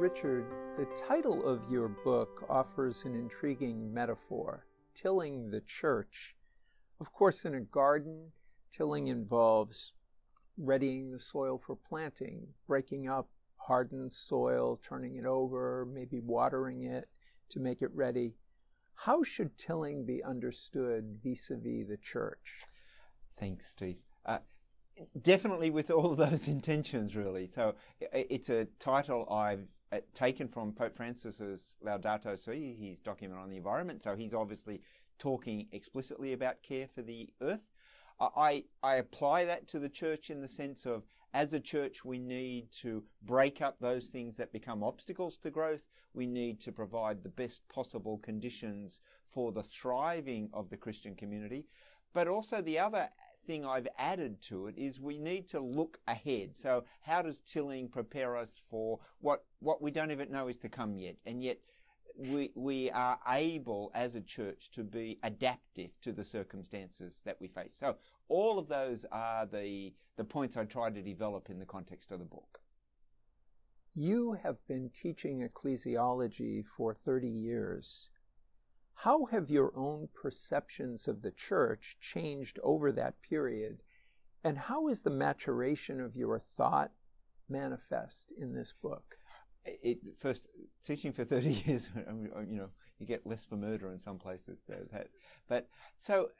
Richard, the title of your book offers an intriguing metaphor tilling the church. Of course, in a garden, tilling involves readying the soil for planting, breaking up hardened soil, turning it over, maybe watering it to make it ready. How should tilling be understood vis a vis the church? Thanks, Steve. Uh, definitely with all those intentions, really. So it's a title I've uh, taken from Pope Francis's Laudato Si, his document on the environment. So he's obviously talking explicitly about care for the earth. I, I apply that to the church in the sense of as a church, we need to break up those things that become obstacles to growth. We need to provide the best possible conditions for the thriving of the Christian community. But also the other thing I've added to it is we need to look ahead. So how does tilling prepare us for what, what we don't even know is to come yet? And yet we, we are able as a church to be adaptive to the circumstances that we face. So all of those are the, the points I try to develop in the context of the book. You have been teaching ecclesiology for 30 years. How have your own perceptions of the church changed over that period? And how is the maturation of your thought manifest in this book? it, first teaching for 30 years, you know, you get less for murder in some places. That, but so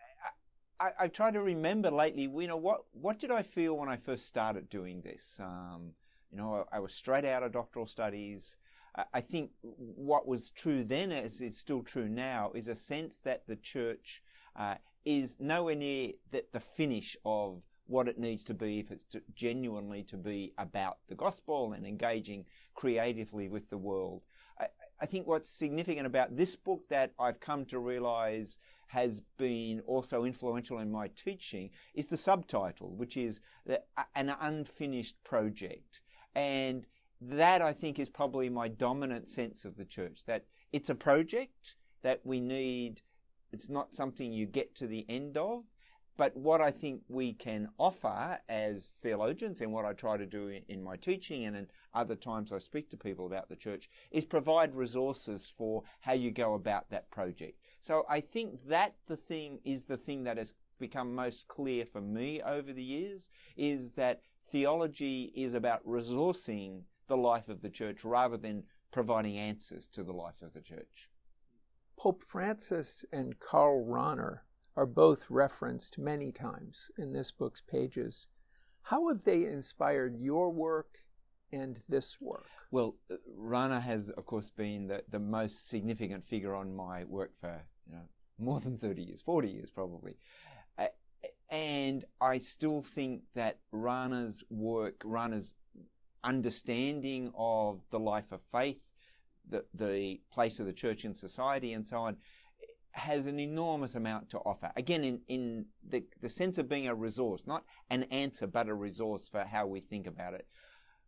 I, I try to remember lately, you know, what, what did I feel when I first started doing this? Um, you know, I, I, was straight out of doctoral studies. I, think what was true then, as it's still true now, is a sense that the church uh, is nowhere near the, the finish of what it needs to be if it's to genuinely to be about the gospel and engaging creatively with the world. I, I think what's significant about this book that I've come to realize has been also influential in my teaching is the subtitle, which is the, an unfinished project. And that I think is probably my dominant sense of the church, that it's a project that we need, it's not something you get to the end of, but what I think we can offer as theologians and what I try to do in, my teaching and in other times I speak to people about the church is provide resources for how you go about that project. So I think that the thing is the thing that has become most clear for me over the years is that theology is about resourcing the life of the church rather than providing answers to the life of the church. Pope Francis and Karl Rahner are both referenced many times in this book's pages. How have they inspired your work and this work? Well, uh, Rahner has, of course, been the, the most significant figure on my work for you know more than 30 years, 40 years probably. Uh, and I still think that Rahner's work, Rahner's understanding of the life of faith, the, the place of the church in society and so on, has an enormous amount to offer. Again, in, in the, the sense of being a resource, not an answer, but a resource for how we think about it.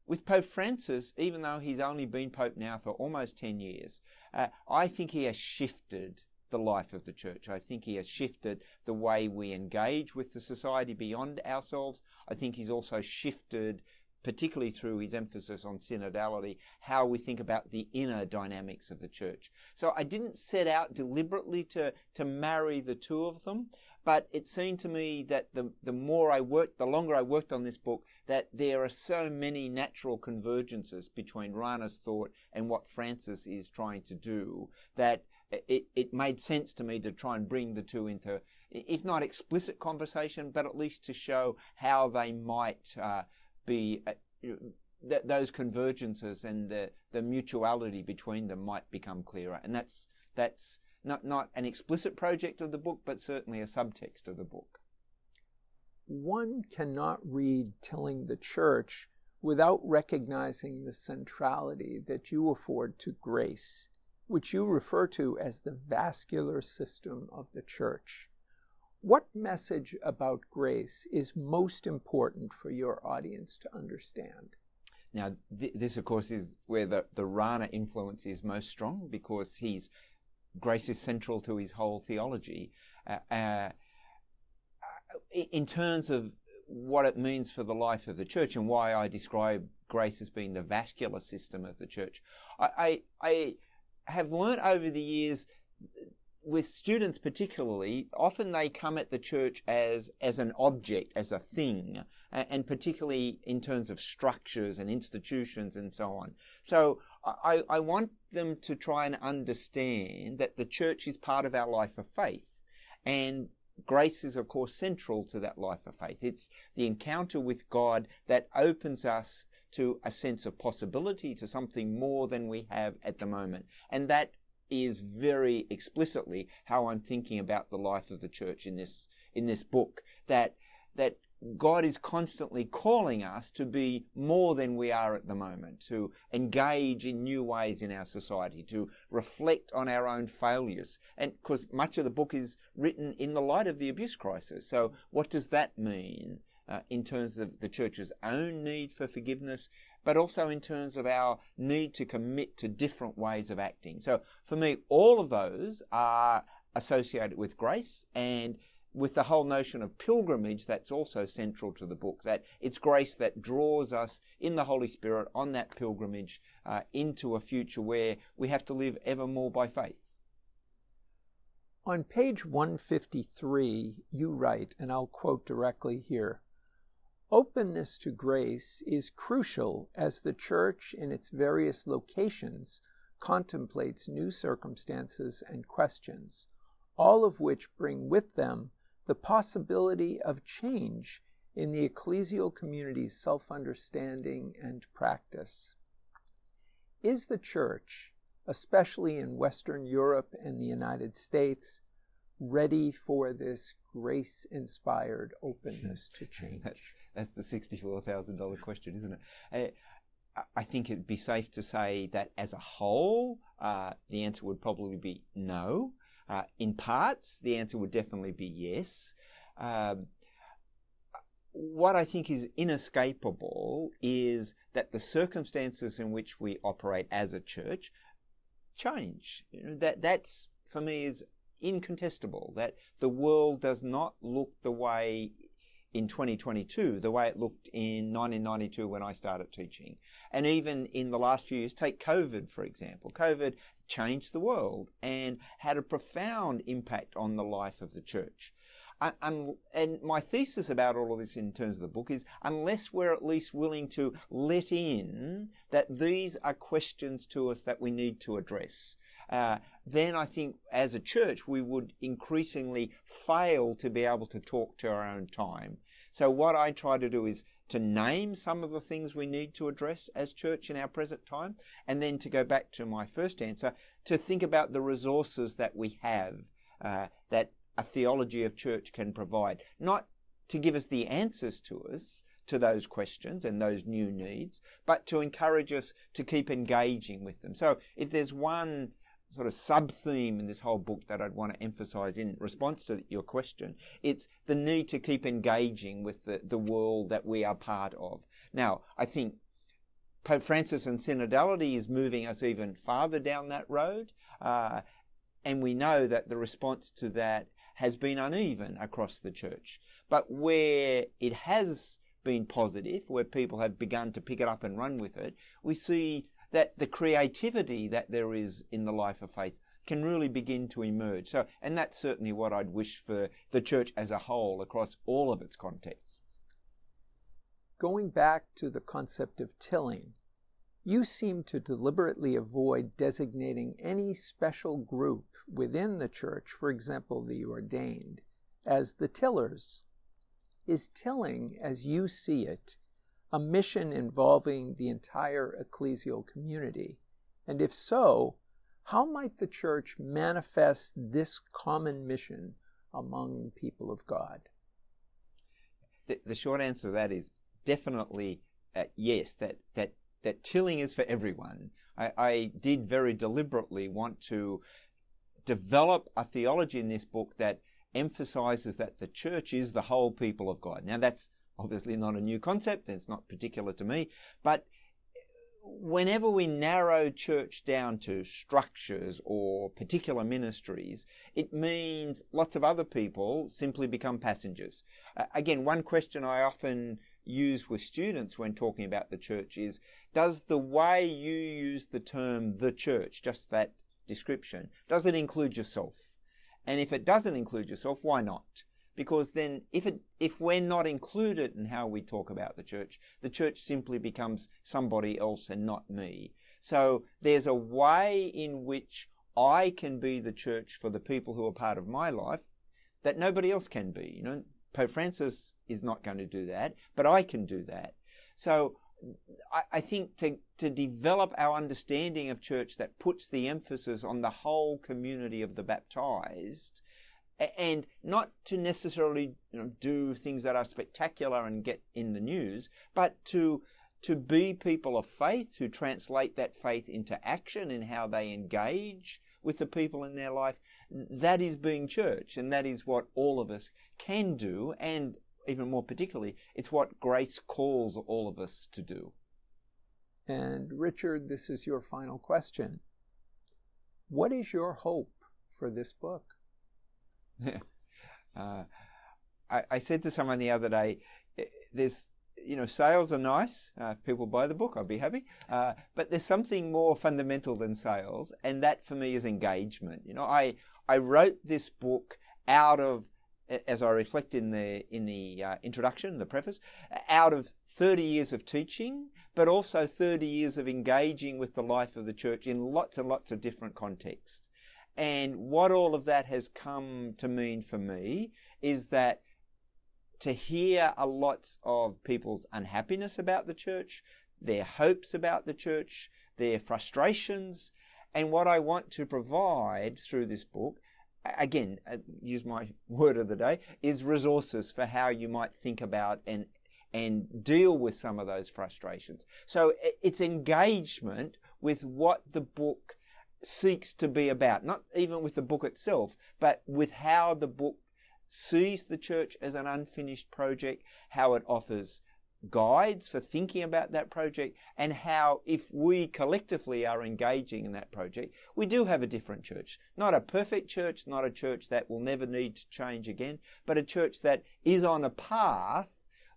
With Pope Francis, even though he's only been Pope now for almost 10 years, uh, I think he has shifted the life of the church. I think he has shifted the way we engage with the society beyond ourselves. I think he's also shifted particularly through his emphasis on synodality, how we think about the inner dynamics of the church. So I didn't set out deliberately to, to marry the two of them, but it seemed to me that the, the more I worked, the longer I worked on this book, that there are so many natural convergences between Rahner's thought and what Francis is trying to do that it, it made sense to me to try and bring the two into, if not explicit conversation, but at least to show how they might uh, be uh, th- those convergences and the, the mutuality between them might become clearer. And that's that's not not an explicit project of the book, but certainly a subtext of the book. One cannot read Tilling the Church without recognizing the centrality that you afford to grace, which you refer to as the vascular system of the church. What message about grace is most important for your audience to understand? Now, th this, of course, is where the, the Rahner influence is most strong because he's grace is central to his whole theology. Uh, uh, in terms of what it means for the life of the church and why I describe grace as being the vascular system of the church. I, I, I have learnt over the years with students particularly, often they come at the church as, as an object, as a thing, and particularly in terms of structures and institutions and so on. So I, I want them to try and understand that the church is part of our life of faith. And grace is, of course, central to that life of faith. It's the encounter with God that opens us to a sense of possibility, to something more than we have at the moment. And that is very explicitly how I'm thinking about the life of the church in this in this book. That that God is constantly calling us to be more than we are at the moment, to engage in new ways in our society, to reflect on our own failures. And because much of the book is written in the light of the abuse crisis. So, what does that mean uh, in terms of the church's own need for forgiveness, but also in terms of our need to commit to different ways of acting? So, for me, all of those are associated with grace and with the whole notion of pilgrimage that's also central to the book that it's grace that draws us in the holy spirit on that pilgrimage uh, into a future where we have to live ever more by faith on page 153 you write and i'll quote directly here openness to grace is crucial as the church in its various locations contemplates new circumstances and questions all of which bring with them the possibility of change in the ecclesial community's self understanding and practice. Is the Church, especially in Western Europe and the United States, ready for this grace inspired openness to change? that's, that's the $64,000 question, isn't it? I, I think it'd be safe to say that as a whole, uh, the answer would probably be no. Uh, in parts, the answer would definitely be yes. Um, what I think is inescapable is that the circumstances in which we operate as a church change. You know, that that's for me is incontestable. That the world does not look the way in 2022 the way it looked in 1992 when I started teaching. And even in the last few years, take COVID for example. COVID changed the world and had a profound impact on the life of the church. And my thesis about all of this in terms of the book is unless we're at least willing to let in that these are questions to us that we need to address, uh, then I think as a church we would increasingly fail to be able to talk to our own time. So what I try to do is to name some of the things we need to address as church in our present time, and then to go back to my first answer, to think about the resources that we have uh, that a theology of church can provide. Not to give us the answers to us, to those questions and those new needs, but to encourage us to keep engaging with them. So if there's one sort of sub theme in this whole book that I'd want to emphasize in response to your question. It's the need to keep engaging with the, the world that we are part of. Now, I think Pope Francis and synodality is moving us even farther down that road. Uh, and we know that the response to that has been uneven across the church. But where it has been positive, where people have begun to pick it up and run with it, we see that the creativity that there is in the life of faith can really begin to emerge. So, and that's certainly what I'd wish for the church as a whole across all of its contexts. Going back to the concept of tilling, you seem to deliberately avoid designating any special group within the church, for example, the ordained, as the tillers. Is tilling, as you see it, a mission involving the entire ecclesial community? And if so, how might the church manifest this common mission among people of God? The, the short answer to that is definitely uh, yes, that, that, that tilling is for everyone. I, I did very deliberately want to develop a theology in this book that emphasizes that the church is the whole people of God. Now, that's obviously not a new concept, it's not particular to me, but whenever we narrow church down to structures or particular ministries, it means lots of other people simply become passengers. Uh, again, one question I often use with students when talking about the church is does the way you use the term the church, just that description, does it include yourself? And if it doesn't include yourself, why not? Because then if it if we're not included in how we talk about the church, the church simply becomes somebody else and not me. So there's a way in which I can be the church for the people who are part of my life that nobody else can be. You know, Pope Francis is not going to do that, but I can do that. So I, I think to, to develop our understanding of church that puts the emphasis on the whole community of the baptized and not to necessarily you know, do things that are spectacular and get in the news, but to to be people of faith who translate that faith into action in how they engage with the people in their life. That is being church, and that is what all of us can do, and even more particularly, it's what grace calls all of us to do. And Richard, this is your final question. What is your hope for this book? uh, I, I, said to someone the other day, eh, there's, you know, sales are nice. Uh, if people buy the book, I'll be happy. Uh, but there's something more fundamental than sales, and that for me is engagement. You know, I I wrote this book out of as I reflect in the in the uh, introduction, the preface, out of 30 years of teaching, but also 30 years of engaging with the life of the church in lots and lots of different contexts. And what all of that has come to mean for me is that to hear a lot of people's unhappiness about the church, their hopes about the church, their frustrations, and what I want to provide through this book again, uh, use my word of the day, is resources for how you might think about and and deal with some of those frustrations. So it's engagement with what the book seeks to be about, not even with the book itself, but with how the book sees the church as an unfinished project, how it offers guides for thinking about that project and how if we collectively are engaging in that project, we do have a different church. Not a perfect church, not a church that will never need to change again, but a church that is on a path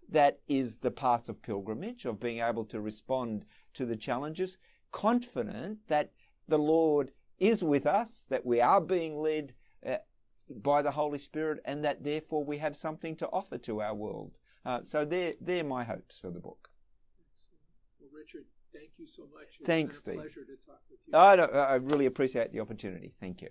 that is the path of pilgrimage, of being able to respond to the challenges, confident that the Lord is with us, that we are being led by the Holy Spirit, and that therefore we have something to offer to our world. Uh, so they're, they're my hopes for the book. Well, Richard, thank you so much. It's Thanks, Steve. pleasure to talk with you. I, I really appreciate the opportunity. Thank you.